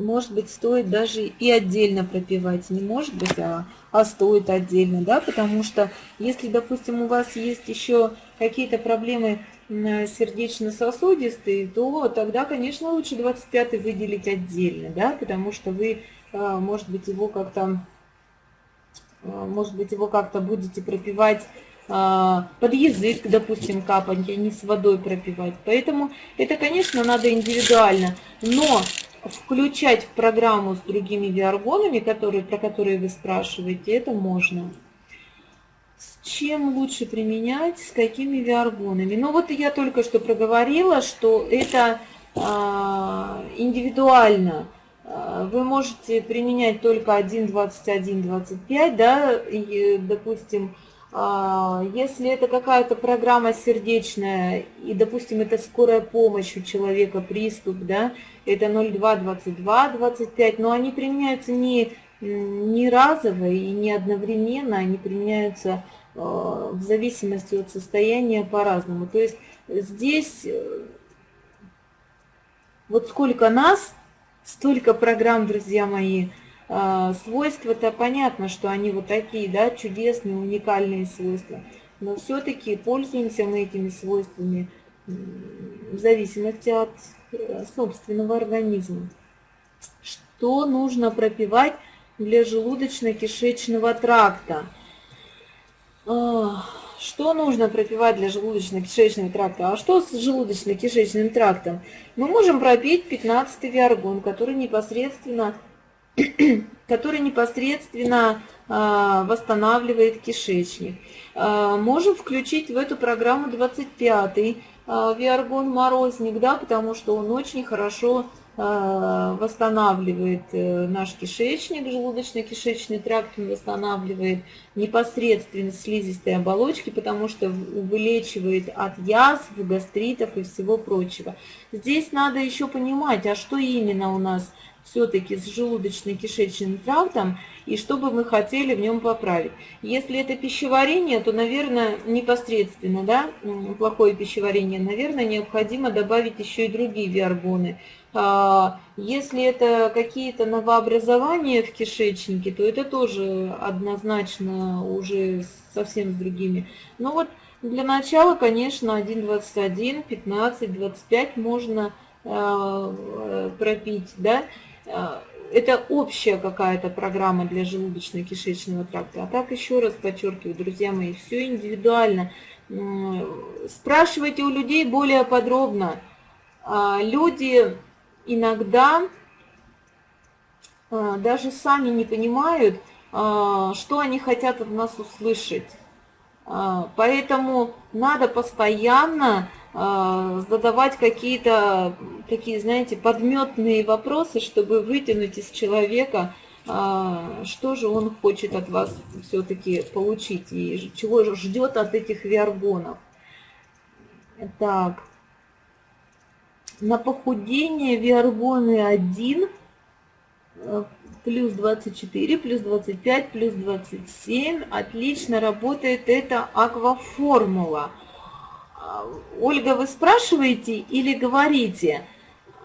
может быть, стоит даже и отдельно пропивать. Не может быть, а, а стоит отдельно, да, потому что если, допустим, у вас есть еще какие-то проблемы сердечно-сосудистые, то тогда, конечно, лучше 25 выделить отдельно, да, потому что вы, а, может быть, его как-то, а, может быть, его как-то будете пропивать а, под язык, допустим, капать, а не с водой пропивать. Поэтому это, конечно, надо индивидуально. Но включать в программу с другими виаргонами, которые, про которые вы спрашиваете, это можно. С чем лучше применять, с какими виаргонами? Ну вот я только что проговорила, что это а, индивидуально. А, вы можете применять только 1, 21, 25, да, и, допустим, если это какая-то программа сердечная, и, допустим, это скорая помощь у человека, приступ, да, это 0,2, 22, 25, но они применяются не не разово и не одновременно, они применяются э, в зависимости от состояния по-разному. То есть здесь э, вот сколько нас, столько программ, друзья мои, свойства-то понятно, что они вот такие, да, чудесные, уникальные свойства. Но все-таки пользуемся мы этими свойствами в зависимости от собственного организма. Что нужно пропивать для желудочно-кишечного тракта. Что нужно пропивать для желудочно-кишечного тракта? А что с желудочно-кишечным трактом? Мы можем пропить 15 виаргон, который непосредственно, *clears throat* который непосредственно а, восстанавливает кишечник. А, можем включить в эту программу 25 а, виаргон морозник, да, потому что он очень хорошо восстанавливает э, наш кишечник, желудочно-кишечный тракт восстанавливает непосредственно слизистые оболочки, потому что вылечивает от язв, гастритов и всего прочего. Здесь надо еще понимать, а что именно у нас все-таки с желудочно-кишечным трактом и что бы мы хотели в нем поправить. Если это пищеварение, то, наверное, непосредственно, да, плохое пищеварение, наверное, необходимо добавить еще и другие виаргоны. А, если это какие-то новообразования в кишечнике, то это тоже однозначно уже совсем с другими. Но вот для начала, конечно, 1,21, 15, 25 можно а, пропить, да. А, это общая какая-то программа для желудочно-кишечного тракта. А так еще раз подчеркиваю, друзья мои, все индивидуально. Спрашивайте у людей более подробно. Люди иногда а, даже сами не понимают, а, что они хотят от нас услышать. А, поэтому надо постоянно задавать какие-то такие, знаете, подметные вопросы, чтобы вытянуть из человека, что же он хочет от вас все-таки получить и чего ждет от этих виаргонов. Так на похудение виаргоны 1 э, плюс 24, плюс 25, плюс 27. Отлично работает эта акваформула. А, Ольга, вы спрашиваете или говорите?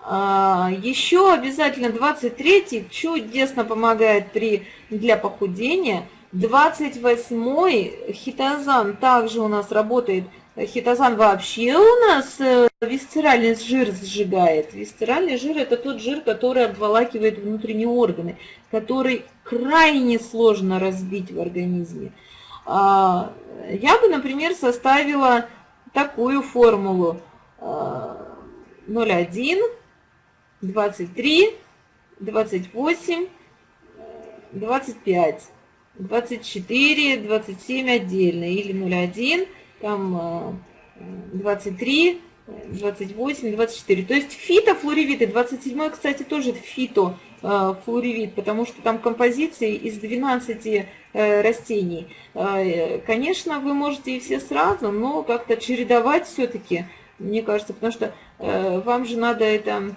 А, Еще обязательно 23 чудесно помогает при, для похудения. 28 хитозан также у нас работает Хитозан вообще у нас э, висцеральный жир сжигает. Висцеральный жир – это тот жир, который обволакивает внутренние органы, который крайне сложно разбить в организме. А, я бы, например, составила такую формулу. 0,1, 23, 28, 25, 24, 27 отдельно или 0,1, там 23, 28, 24. То есть фитофлоревит, и 27, кстати, тоже фитофлоревит, потому что там композиции из 12 э, растений. Э, конечно, вы можете и все сразу, но как-то чередовать все-таки, мне кажется, потому что э, вам же надо это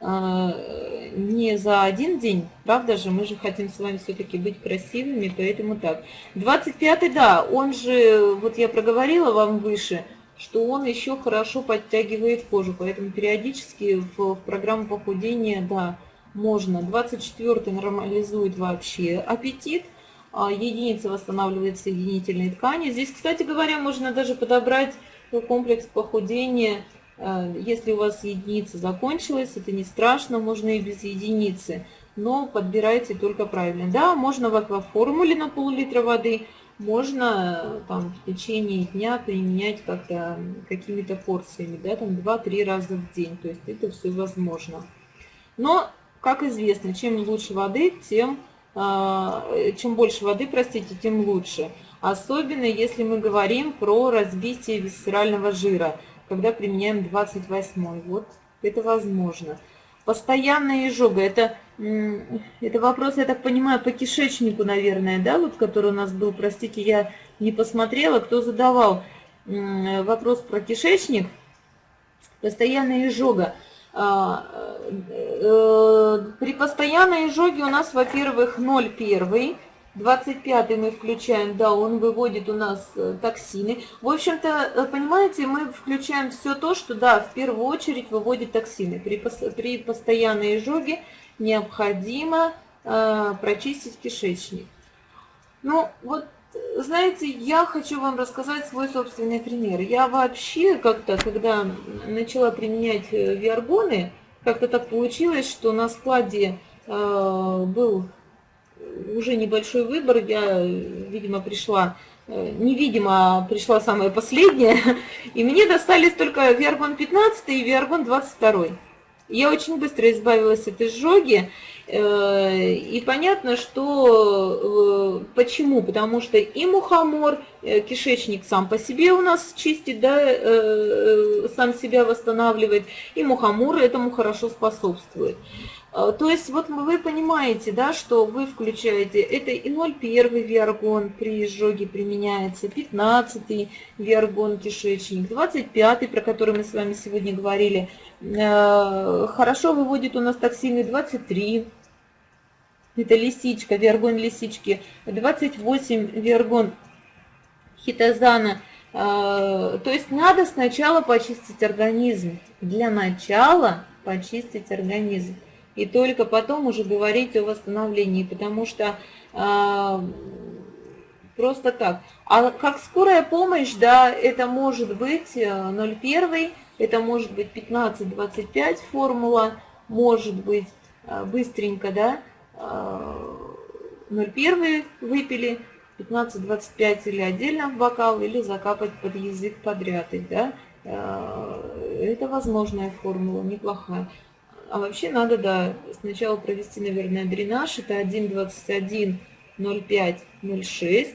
не за один день, правда же? Мы же хотим с вами все-таки быть красивыми, поэтому так. 25-й, да, он же, вот я проговорила вам выше, что он еще хорошо подтягивает кожу, поэтому периодически в, в программу похудения, да, можно. 24 нормализует вообще аппетит, а единица восстанавливает соединительные ткани. Здесь, кстати говоря, можно даже подобрать комплекс похудения, э, если у вас единица закончилась, это не страшно, можно и без единицы, но подбирайте только правильно. Да, можно в акваформуле на пол-литра воды – можно там в течение дня применять как-то какими-то порциями, да, там 2-3 раза в день, то есть это все возможно. Но, как известно, чем лучше воды, тем, а, чем больше воды, простите, тем лучше. Особенно если мы говорим про разбитие висцерального жира, когда применяем 28 вот это возможно. Постоянная изжога, это это вопрос, я так понимаю, по кишечнику, наверное, да, вот который у нас был, простите, я не посмотрела, кто задавал вопрос про кишечник. Постоянная изжога. А, э, при постоянной изжоге у нас, во-первых, 0,1, 25 мы включаем, да, он выводит у нас э, токсины. В общем-то, э, понимаете, мы включаем все то, что, да, в первую очередь выводит токсины. При, при постоянной изжоге необходимо э, прочистить кишечник. Ну, вот, знаете, я хочу вам рассказать свой собственный пример. Я вообще как-то, когда начала применять э, виаргоны, как-то так получилось, что на складе э, был уже небольшой выбор. Я, видимо, пришла, э, невидимо, пришла самая последняя. *laughs* И мне достались только Виаргон 15 и Виаргон 22. Я очень быстро избавилась от изжоги. Э, и понятно, что э, почему, потому что и мухомор, э, кишечник сам по себе у нас чистит, да, сам себя восстанавливает, и мухомор этому хорошо способствует. То есть вот вы понимаете, да, что вы включаете, это и 0,1 виаргон при изжоге применяется, 15 виаргон кишечник, 25 про который мы с вами сегодня говорили, хорошо выводит у нас токсины 23, это лисичка, виаргон лисички, 28 виаргон хитозана, э, то есть надо сначала почистить организм, для начала почистить организм. И только потом уже говорить о восстановлении, потому что э, просто так. А как скорая помощь, да, это может быть 0,1, э, это может быть 15-25 формула, может быть э, быстренько, да, 0,1 выпили, 15-25 или отдельно в бокал, или закапать под язык подряд, да, э, это возможная формула, неплохая. А вообще надо, да, сначала провести, наверное, дренаж. Это 1,21, 0,5, 0,6.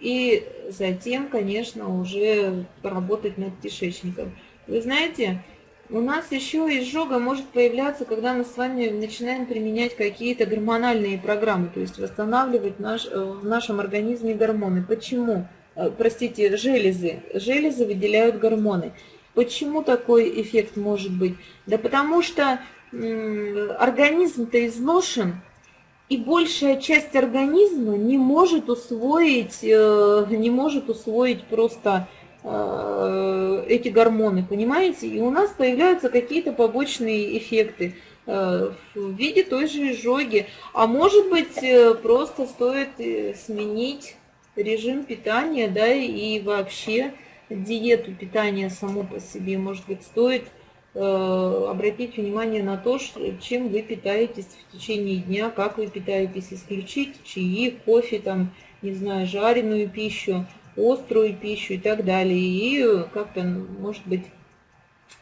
И затем, конечно, уже поработать над кишечником. Вы знаете, у нас еще изжога может появляться, когда мы с вами начинаем применять какие-то гормональные программы, то есть восстанавливать наш, э, в нашем организме гормоны. Почему? Э, простите, железы. Железы выделяют гормоны. Почему такой эффект может быть? Да потому что организм-то изношен, и большая часть организма не может усвоить, э, не может усвоить просто эти гормоны, понимаете? И у нас появляются какие-то побочные эффекты э, в виде той же изжоги. А может быть, просто стоит сменить режим питания, да, и вообще диету питания само по себе, может быть, стоит Э, обратить внимание на то, чем вы питаетесь в течение дня, как вы питаетесь, исключить чаи, кофе, там, не знаю, жареную пищу, острую пищу и так далее. И как-то, может быть,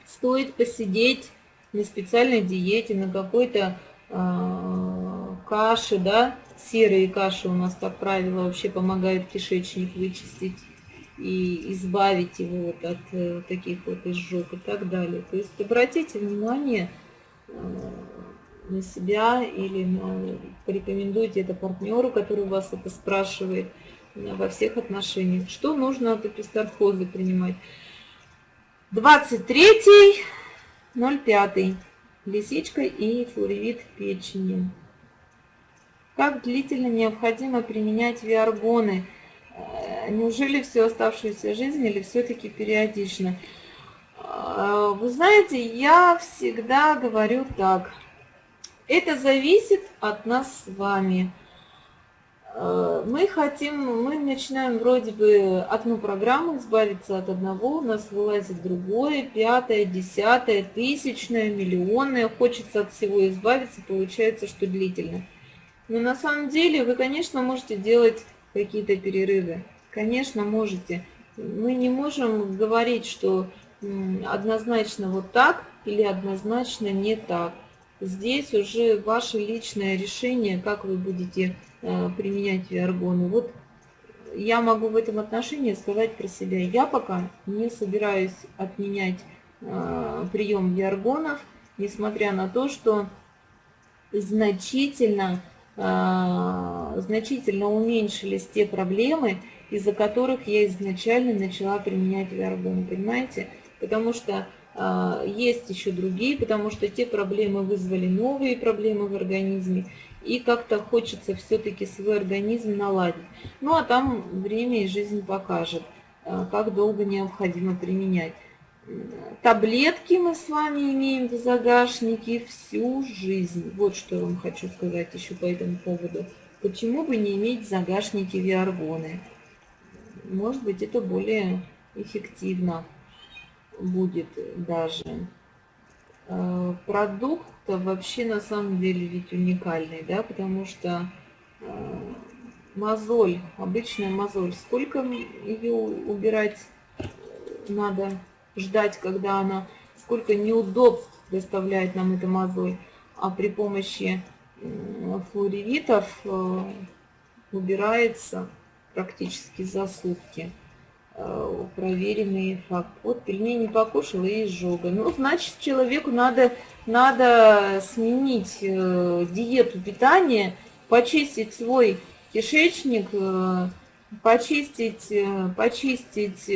стоит посидеть на специальной диете, на какой-то э, каше, да, серые каши у нас, как правило, вообще помогают кишечник вычистить и избавить его вот от э, таких вот изжог и так далее. То есть обратите внимание э, на себя или на, порекомендуйте это партнеру, который вас это спрашивает э, во всех отношениях. Что нужно от эпистархоза принимать? 23.05. Лисичка и флоревит печени. Как длительно необходимо применять виаргоны? Э, неужели всю оставшуюся жизнь или все-таки периодично? Э, вы знаете, я всегда говорю так. Это зависит от нас с вами. Э, мы хотим, мы начинаем вроде бы одну программу избавиться от одного, у нас вылазит другое, пятое, десятое, тысячное, миллионное. Хочется от всего избавиться, получается, что длительно. Но на самом деле вы, конечно, можете делать какие-то перерывы. Конечно, можете. Мы не можем говорить, что однозначно вот так или однозначно не так. Здесь уже ваше личное решение, как вы будете применять виаргоны. Вот я могу в этом отношении сказать про себя. Я пока не собираюсь отменять э, прием виаргонов, несмотря на то, что значительно а, значительно уменьшились те проблемы, из-за которых я изначально начала применять виаргон, понимаете? Потому что э, есть еще другие, потому что те проблемы вызвали новые проблемы в организме, и как-то хочется все-таки свой организм наладить. Ну а там время и жизнь покажет, э, как долго необходимо применять. Таблетки мы с вами имеем в загашнике всю жизнь. Вот что я вам хочу сказать еще по этому поводу. Почему бы не иметь в загашнике виаргоны? Может быть, это более эффективно будет даже. Э, продукт вообще на самом деле ведь уникальный, да, потому что э, мозоль, обычная мозоль, сколько ее убирать надо? ждать, когда она, сколько неудобств доставляет нам эта мозоль. А при помощи флоревитов э, убирается практически за сутки. Э, проверенный факт. Вот пельмени покушала и изжога. Ну, значит, человеку надо, надо сменить э, диету питания, почистить свой кишечник, почистить, почистить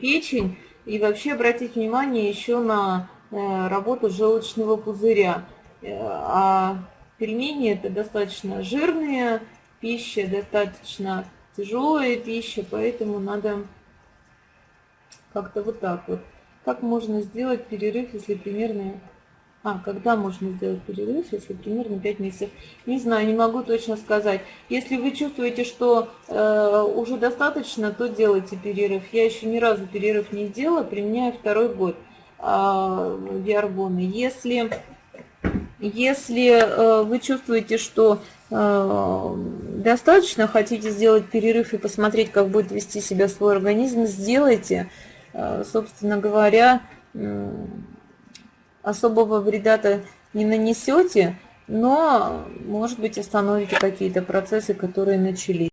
печень, и вообще обратить внимание еще на э, работу желчного пузыря. Э, а пельмени это достаточно жирная пища, достаточно тяжелая пища, поэтому надо как-то вот так вот. Как можно сделать перерыв, если примерно а, когда можно сделать перерыв, если примерно 5 месяцев? Не знаю, не могу точно сказать. Если вы чувствуете, что э, уже достаточно, то делайте перерыв. Я еще ни разу перерыв не делала, применяю второй год э, виаргоны. Если, если э, вы чувствуете, что достаточно, хотите сделать перерыв и посмотреть, как будет вести себя свой организм, сделайте. Э, собственно говоря, особого вреда-то не нанесете, но, может быть, остановите какие-то процессы, которые начались.